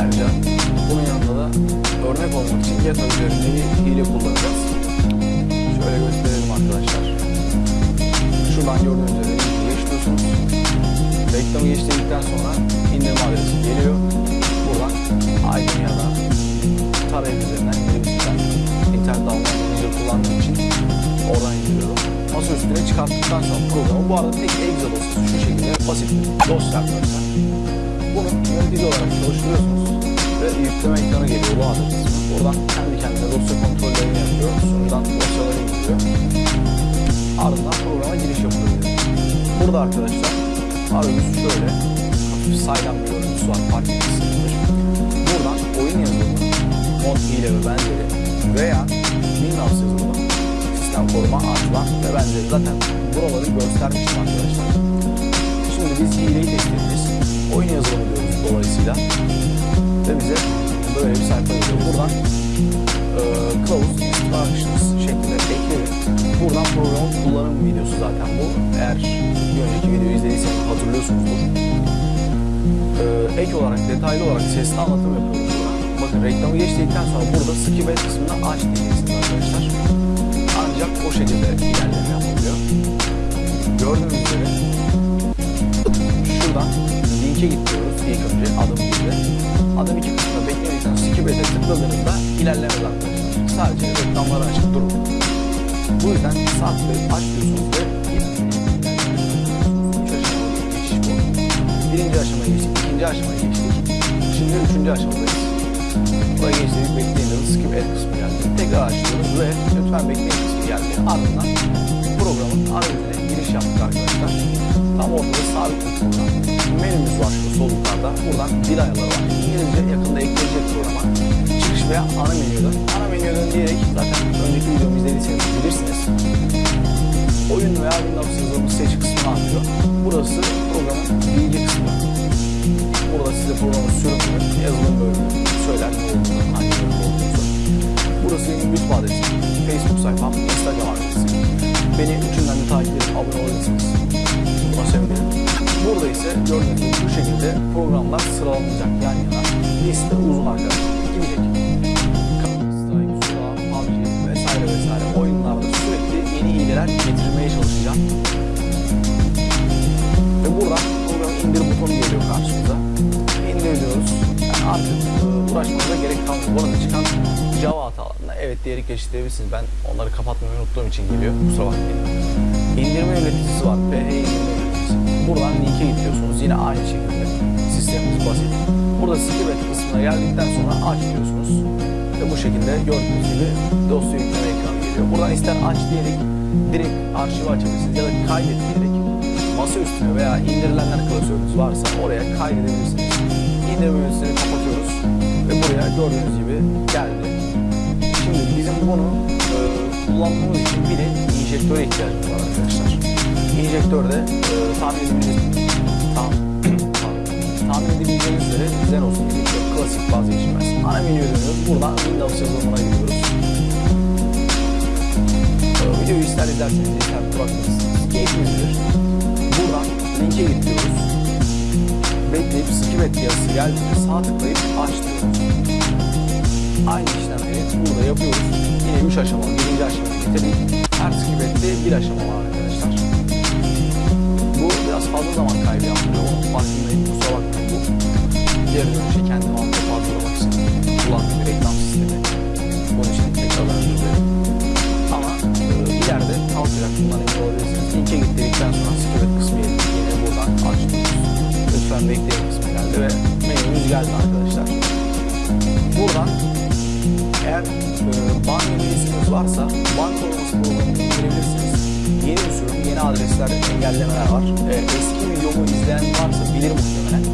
Ayrıca bunun yanında da örnek olmak için GETA üzerinde bir hile kullanacağız. Şöyle gösterelim arkadaşlar. Şuradan gördüğünüz üzere geçiyorsunuz. Reklamı geçtirdikten sonra indirme adresi geliyor. Buradan Aydın ya da tarayıcı üzerinden indirebilirsiniz. Ben internet almayı kullandığım için oradan indiriyorum. Masa üstüne çıkarttıktan sonra programı bu arada tek Excel dosyası şu şekilde basit bir dosya arkadaşlar. Bunu yönetici olarak çalıştırıyorsunuz yükleme ekranı geliyor bu adresi. Buradan kendi kendine dosya kontrollerini yapıyor. Sunucudan dosyaları indiriyor. Ardından programa giriş yapılıyor. Burada arkadaşlar arayüz şöyle hafif saydam bir görüntüsü var fark etmişsinizdir. Buradan oyun yazılımı, mod hile ve benzeri veya Windows yazılımı, sistem koruma, artman ve benzeri zaten buraları göstermiştim arkadaşlar. Şimdi biz hileyi test edeceğiz. Oyun yazılımı diyoruz dolayısıyla ve bize böyle bir sayfa geliyor. Buradan e, kılavuz instructions şeklinde ekledim. Buradan programın kullanım videosu zaten bu. Eğer bir önceki videoyu izlediyseniz hatırlıyorsunuzdur. E, ek olarak detaylı olarak sesli anlatım yapıyoruz burada. Bakın reklamı geçtikten sonra burada skip et kısmını aç diyeceksiniz arkadaşlar. Ancak o şekilde ilerleme yapılıyor. Gördüğünüz üzere şuradan linke gidiyoruz ilk önce adım gibi. Adım iki kısmında bekledikten sonra skip et'e tıkladığınızda ilerlemez arkadaşlar. Sadece reklamları açık durur. Bu yüzden sağ tıklayıp aç diyorsunuz ve. Birinci aşamaya geçtik, ikinci aşamaya geçtik. Şimdi üçüncü aşamadayız. Buraya geçtik, bekleyin dedi, skip et kısmı geldi. Tekrar açıyoruz ve lütfen bekleyin kısmı geldi. Ardından programın arayüzüne giriş yaptık arkadaşlar. Tam ortada sabit program. Menümüz var şu sol yukarıda. Buradan dil ayarları var. İngilizce yakında ekleyecek programa. Çıkış veya ana menüden. Ana menüden diyerek zaten önceki videomu izlediyseniz bilirsiniz. Oyun veya Windows yazılımı seç kısmını atıyor. Burası programın bilgi kısmı. Burada size programın sürümünü, yazılım bölümünü söyler hangi bölüm. Burası YouTube adresim, Facebook sayfam, Instagram adresim. Beni üçünden de takip edip abone olabilirsiniz. Buna sevinirim. Burada ise gördüğünüz gibi bu şekilde programlar sıralanacak yan yana. Liste uzun arkadaşlar. Gidecek. Counter Strike, PUBG vesaire vesaire oyunlarda sürekli yeni hileler getirmeye çalışacağım. Diyerek geçiştirebilirsiniz. Ben onları kapatmayı unuttuğum için geliyor. Kusura bakmayın. İndirme yöneticisi var. PH indirme yöneticisi. Buradan linke gidiyorsunuz. Yine aynı şekilde. Sistemimiz basit. Burada skip et kısmına geldikten sonra aç diyorsunuz. Ve bu şekilde gördüğünüz gibi dosya yükleme ekranı geliyor. Buradan ister aç diyerek direkt arşivi açabilirsiniz ya da kaydet diyerek masa üstüne veya indirilenler klasörünüz varsa oraya kaydedebilirsiniz. İndirme yöneticisini kapatıyoruz ve buraya gördüğünüz gibi geldi. Şimdi bizim bunu e, kullanmamız için bir de enjektöre ihtiyacımız var arkadaşlar. Enjektörde e, tahmin edebileceğiniz tam, tahmin edebileceğiniz üzere Xenos enjektör klasik vazgeçilmez. Ana menüye dönüyoruz. Buradan Windows yazılımına gidiyoruz. E, videoyu ister izlerseniz ister bırakırsınız. Keyfiniz bilir. Buradan linke gidiyoruz. Bekleyip skip et yazısı geldiğinde sağ tıklayıp aç. Aynı işlemleri burada yapıyoruz. Yine 3 aşamalı, birinci aşamayı bitirdik. Her skip ette bir aşama var arkadaşlar. Bu biraz fazla zaman kaybı yaptırıyor. Onun farkındayım. Kusura bakmayın bu. Geri dönüşe kendimi alıp fazlalamak için kullandığım bir reklam sistemi. Bunun için tekrardan özür dilerim. Ama e, ileride kalkacak bundan emin olabilirsiniz. Linke gittikten sonra skip et kısmı. Yine buradan aç diyoruz. Lütfen bekleyin kısmı geldi ve menümüz geldi arkadaşlar. Buradan eğer e, bank üyesiniz varsa bank koruması programını indirebilirsiniz. Yeni bir yeni adresler, engellemeler var. E, eski videomu izleyen varsa bilir muhtemelen.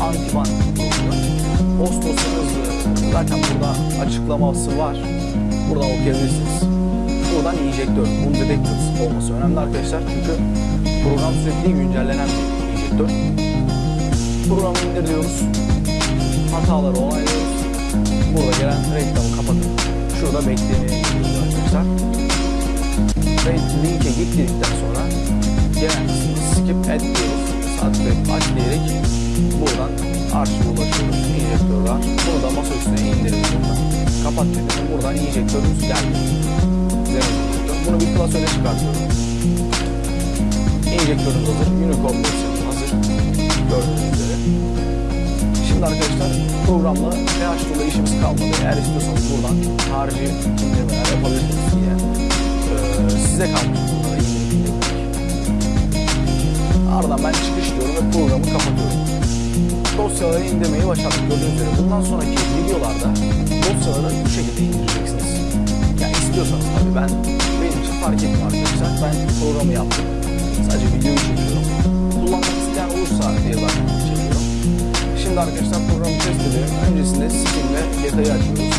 Antiban programı. Post dosyanız e, zaten burada açıklaması var. Buradan okuyabilirsiniz. Buradan enjektör, bunu detectors olması önemli arkadaşlar. Çünkü program sürekli güncellenen bir enjektör. Programı indir diyoruz. hataları onaylıyoruz. Burada gelen reklamı kapatıp şurada gidiyoruz arkadaşlar. Ve linke gittikten sonra gelen skip et diyoruz. Tıklayıp aç diyerek buradan arşive ulaşıyoruz. Enjektör var. Bunu da masa üstüne indiriyoruz buradan. Kapat dedim. Buradan enjektörümüz geldi. Bunu bir klasöre çıkartıyorum. Enjektörümüz hazır. Versiyonu hazır. Gördüğünüz üzere. Şimdi arkadaşlar programla pH dolayı işimiz kalmadı. Eğer istiyorsanız buradan harici indirmeler yapabilirsiniz. Ee, size kalmış. Ardından ben çıkış diyorum ve programı kapatıyorum. Dosyaları indirmeyi başardık gördüğünüz üzere. Bundan sonraki videolarda dosyaları bu şekilde indireceksiniz. Yani istiyorsanız tabii ben benim için fark etmiyor arkadaşlar. Ben programı yaptım. Sadece videoyu çekiyorum. Kullanmak isteyen olursa diye zaten çekiyorum. Şimdi arkadaşlar programı test edelim. Öncesinde Steam ve GTA'yı açıyoruz.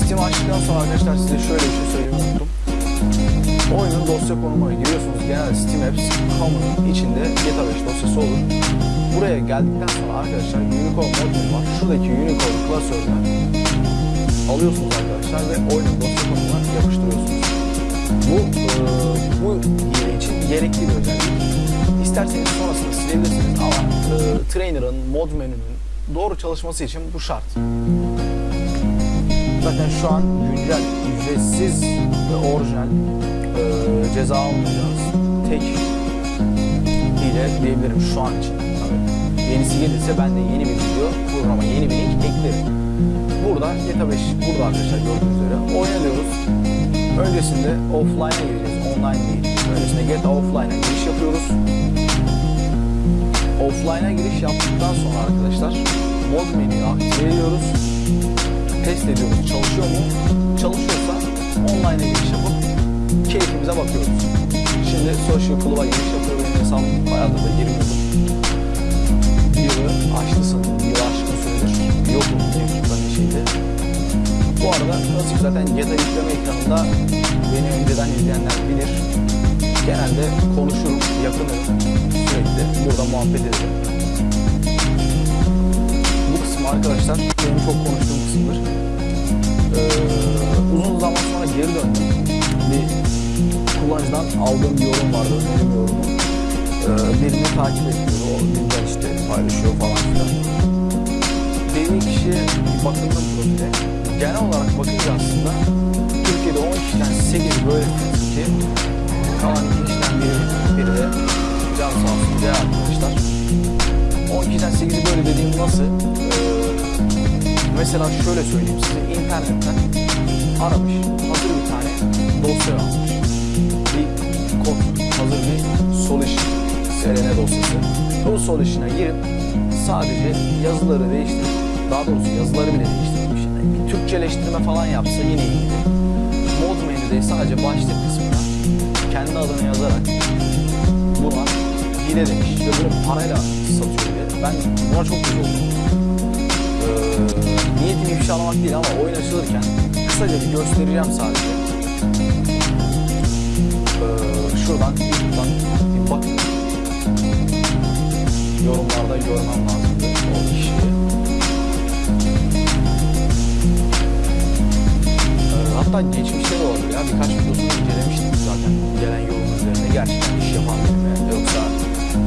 Steam açtıktan sonra arkadaşlar size şöyle bir şey söylemeyi unuttum. Oyunun dosya konumuna giriyorsunuz. Genelde Steam Apps Common'ın içinde GTA 5 dosyası olur. Buraya geldikten sonra arkadaşlar Unicorn modülü var. Şuradaki Unicorn klasörünü alıyorsunuz arkadaşlar ve oyunun dosya konumuna yapıştırıyorsunuz. Bu e, bu hile için gerekli bir özellik. İsterseniz sonrasında silebilirsiniz ama e, trainer'ın, mod menünün doğru çalışması için bu şart. Zaten şu an güncel, ücretsiz ve orijinal e, ceza almayacağınız tek hile diyebilirim şu an için. Tabii. Yenisi gelirse ben de yeni bir video, programa yeni bir link eklerim. Burada GTA 5, burada arkadaşlar gördüğünüz üzere oynanıyoruz. Öncesinde offline'a gireceğiz, online değil. Öncesinde GTA Offline'a giriş yapıyoruz. Offline'a giriş yaptıktan sonra arkadaşlar mod menüyü aktive ediyoruz. Test ediyoruz çalışıyor mu? Çalışıyorsa online'a giriş yapıp keyfimize bakıyoruz. Şimdi social club'a giriş yapıyor benim hesabım bayağıdır da girmiyordum. Bir yılı sanırım. Bir yıl aşkın süredir yokum mevcuttan bir şeydi. Bu arada klasik zaten GTA yükleme ekranında beni önceden izleyenler bilir. Genelde konuşurum, yakınırım sürekli. Burada muhabbet ederim. Bu kısmı arkadaşlar benim çok konuştuğum kısımdır. Ee, uzun zaman sonra geri döndüm. Bir kullanıcıdan aldığım bir yorum vardı, önerim yorumu. Ee, birini takip ediyor, o güncel işte paylaşıyor falan filan. Dediği kişi bir bakındım profile. Genel olarak bakınca aslında Türkiye'de 10 kişiden 8 böyle ki kalan 2 kişiden biri, biri de can sağ olsun diğer arkadaşlar. 10 kişiden 8'i böyle dediğim nasıl? Ee, mesela şöyle söyleyeyim size internetten aramış hazır bir tane dosya almış. Bir kod, hazır bir solution, SRN dosyası. Bu solution'a girip sadece yazıları değiştirip, daha doğrusu yazıları bile değiştirmiş. Yani bir Türkçeleştirme falan yapsa yine iyiydi. Mod menüde sadece başlık kendi adını yazarak buna hile demiş ve bunu parayla satıyor diye. Ben buna çok güzel oldum. Ee, niyetim ifşalamak değil ama oyun açılırken kısaca bir göstereceğim sadece. Ee, şuradan YouTube'dan bir bakın. Yorumlarda görmem lazımdı o kişiyi. Ee, hatta geçmişte de olabilir ya birkaç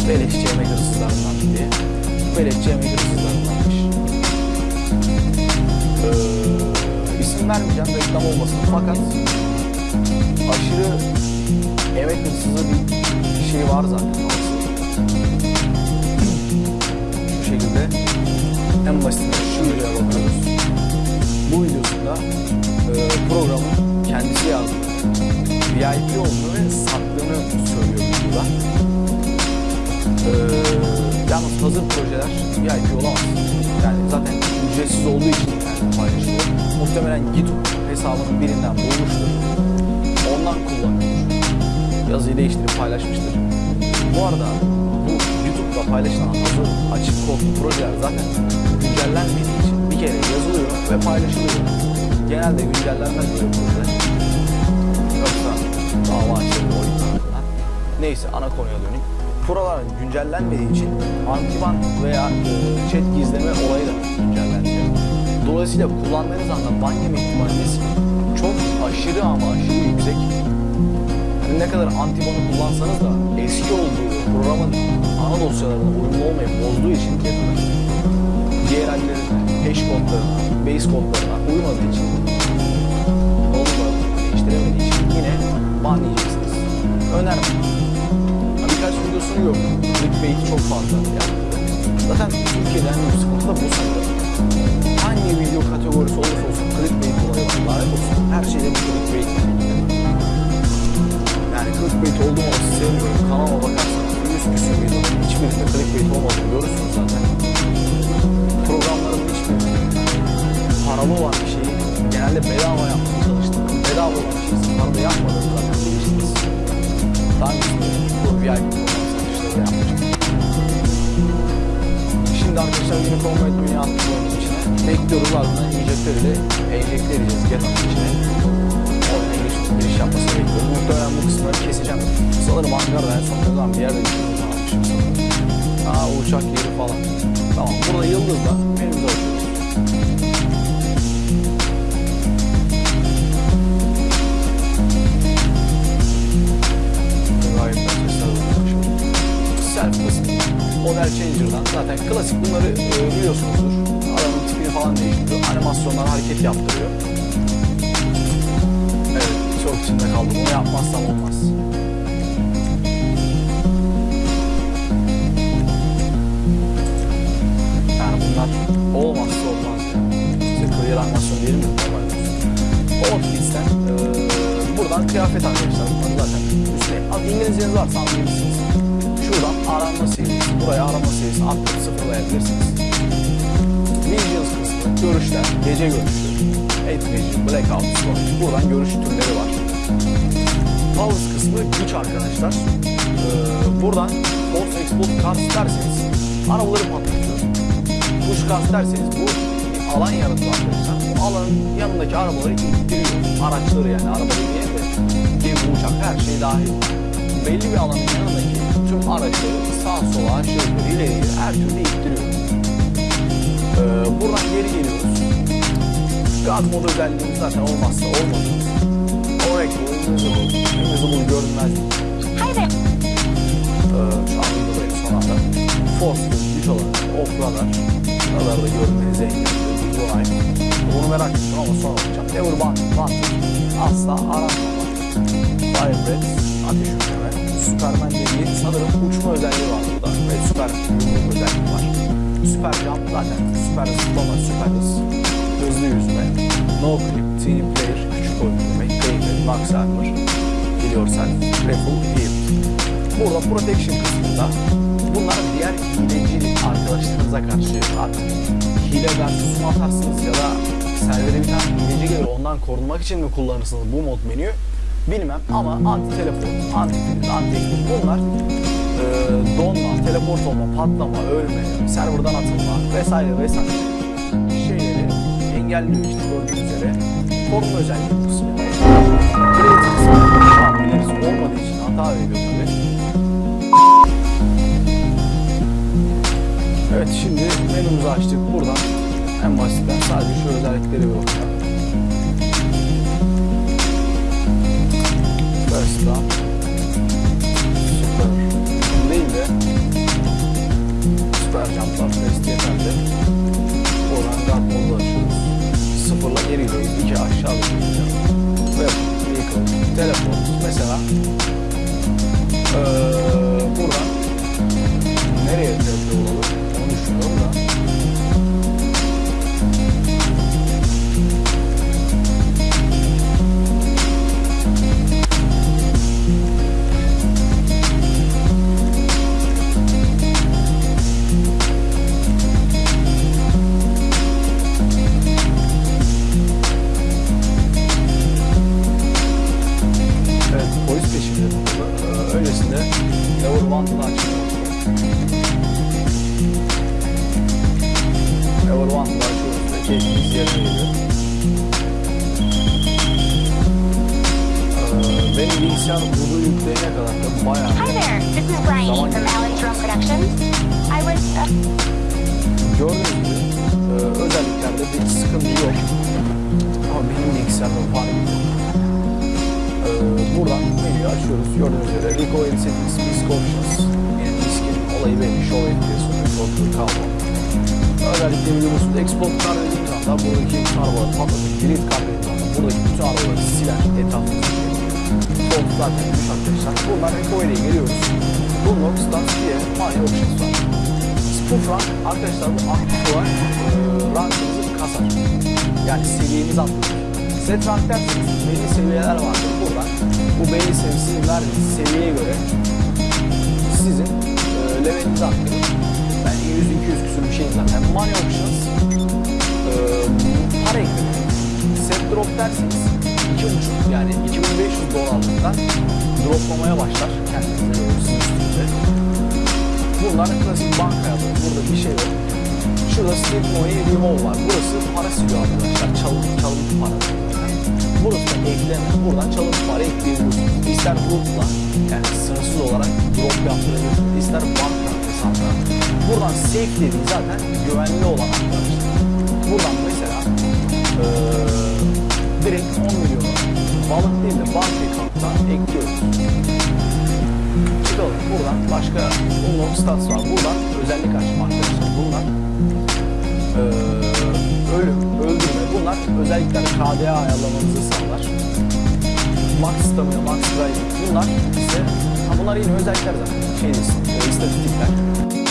beleşçi yemek hırsızlarından mı diye. Beleşçi yemek hırsızlarındanmış. Ee, isim vermeyeceğim reklam olmasın fakat aşırı emek hırsızı bir şey var zaten. Şu şekilde en basitinde şu videoya bakıyoruz. Bu videosunda e, programın kendisi yazdığını, VIP olduğunu ve sattığını söylüyor videoda. E, yalnız hazır projeler VIP olamaz. Yani zaten ücretsiz olduğu için internette paylaşılıyor. Muhtemelen GitHub hesabının birinden bulmuştur. Ondan kullanıyordur. Yazıyı değiştirip paylaşmıştır. Bu arada bu YouTube'da paylaşılan hazır açık kodlu projeler zaten güncellenmediği için bir kere yazılıyor ve paylaşılıyor. Genelde güncellenmez böyle projeler. Yoksa dava tarafından. Neyse ana konuya döneyim. Buralar güncellenmediği için antiban veya chat gizleme olayı da güncellenmiyor. Dolayısıyla kullandığınız anda ban yeme ihtimaliniz çok aşırı ama aşırı yüksek. Ne kadar antibonu kullansanız da eski olduğu programın ana dosyalarına uyumlu olmayıp bozduğu için Kettle'ın DLL'lerine, hash kodlarına, base kodlarına uymadığı için olmadı, değiştiremediği için yine ban. Videosunu yok. Clickbait çok fazla yani. Zaten Türkiye'de en büyük sıkıntı da bu sanırım. Hangi video kategorisi olursa olsun clickbait olayı var. Olsun. Her şeyde bir clickbait. Yani clickbait oldu mu sevmiyorum. Kanalıma bakarsanız yüz küsür videonun hiçbirinde clickbait olmadığını görürsünüz zaten. Programların hiçbirinde paralı olan bir şeyi genelde bedava yapmaya çalıştım. Bedava olan bir şeyi paralı yapmadığını zaten bilirsiniz. Daha öncesinde bu VIP satışları yapmıştım. Şimdi arkadaşlar yeni format dünya oyunun içine. Bekliyoruz ardından enjektörü enjekte edeceğiz Geta'nın içine. Oyuna giriş, giriş yapmasını bekliyoruz. Muhtemelen bu kısımları keseceğim. Sanırım Ankara'da en son zaman bir yerde şey sanırım. Aa uçak yeri falan. Tamam burada Yıldız'da menümüzü açıyoruz. Self. Model Changer'dan zaten klasik bunları e, biliyorsunuzdur. Adamın tipini falan değiştiriyor. Animasyonlar hareket yaptırıyor. Evet çok içinde kaldım. Bunu yapmazsam olmaz. Yani bunlar olmazsa olmaz ya. İşte clear animasyon değil mi? Outfits'ten e, buradan kıyafet arkadaşlar. Bunları zaten üstüne. İngilizceniz varsa anlayabilirsiniz. Arama serisi. Buraya arama serisi atlayıp sıfırlayabilirsiniz. Visions kısmı. Görüşler. Gece görüşü. Night Vision, Blackout, Storage. Buradan görüş türleri var. Powers kısmı güç arkadaşlar. Ee, buradan Force Explode Cars derseniz arabaları patlatıyor. Push Cars derseniz bu alan yaratıyor arkadaşlar. Bu alanın yanındaki arabaları ittiriyor. Araçları yani araba demeyeyim de gemi, uçak her şey dahil. Belli bir alanın yanındaki tüm araçları sağa sola aşağı yukarı ileri geri her türlü ittiriyor. Ee, buradan geri geliyoruz. God mod özelliğimiz zaten olmazsa olmadı. Oracle, Invisible, Invisible görünmezlik. There. Ee, şu an videodayım son anda. Force, güç olarak, off radar. Radarda görmenizi engelliyor. Bunu merak ettim ama sonra bakacağım. Never want, want. Asla aranmama. Fire breath, ateş. Superman dediği sanırım uçma özelliği var burada. Ve süper özelliği var. Süper jump zaten süper zıplama, süper hız. Hızlı yüzme. No clip, team player, küçük oyun demek. Max armor. Biliyorsan, rifle, heal. Burada protection kısmında bunlar diğer hileci arkadaşlarınıza karşı artık hile versus atarsınız ya da servere bir tane hileci gelir ondan korunmak için mi kullanırsınız bu mod menüyü bilmem ama anti teleport, anti freeze, anti bunlar e, donma, teleport olma, patlama, ölme, serverdan atılma vesaire vesaire şeyleri engelliyor işte gördüğünüz üzere koruma özelliği kısmı. Creative kısmı olmadığı için hata veriyor tabii. Evet şimdi menümüzü açtık. Buradan en basitten sadece şu özellikleri bir bakalım. Up. Super. Değil de Süper jumplar test yeterli. Buradan guard modu açıyoruz. Sıfırla geri gidiyoruz. İki aşağı gidiyoruz. Ve vehicle, teleport. Mesela ee, buradan nereye teleport Öncesinde Never Wanted'ı açıyoruz. Never Wanted'ı açıyoruz ve keyfimiz yerine geliyor. Ee, benim bilgisayar bunu yükleyene kadar da bayağı Hi there. This is Bryony Zaman from Alex Rome Productions. I was. Uh, Gördüğünüz gibi e, özelliklerde bir sıkıntı yok. Ama benim bilgisayarda var. E, buradan menüyü açıyoruz. Gördüğünüz üzere Recovery Settings, Disk Options. Yani diskin olayı belli. Show FPS, Control kablo. Özellikle biliyorsunuz Export kart dediğimiz anda buradaki arabaları patlatıp Delete kart dediğimiz anda buradaki bütün arabaları siler etrafındaki. Soğuk zaten düş arkadaşlar. Buradan Recovery'e geliyoruz. Bullock, Start diye My Options var. Spoof rank arkadaşlar bu aktif olarak e, rankınızı kasar. Yani seviyenizi atlatır. Set rank derseniz belli seviyeler vardır. Bu belli seviyesi verdiğiniz seviyeye göre sizin e, levelinizi arttırır. Ben 100-200 küsur bir şey zaten. Money options e, para ekleme. Set drop derseniz 2.5 yani 2500 dolarlıktan droplamaya başlar kendinize sizin üstünüze. Bunlar klasik banka yapıyor. Burada bir şey yok. Şurada State Money Remove var. Burası para siliyor arkadaşlar. Çalıntı, çalıntı para. Burası da. Buradan çalıntı para ekleyebiliyorsunuz. İster grupla yani sınırsız olarak drop yaptırabilirsiniz. İster banka hesabına. Buradan safe dediği zaten güvenli olan. Buradan mesela eee direkt 10 milyonu balık değil de banka account'tan ekliyoruz çıkalım. Buradan başka unlock stats var. Buradan özellik açma arkadaşlar. Bunlar. Bunlar özellikler KDA ayarlamanızı sağlar. Max stamina, max drive. Bunlar ise ha bunlar yine özellikler zaten. Şey değilsin, e, istatistikler.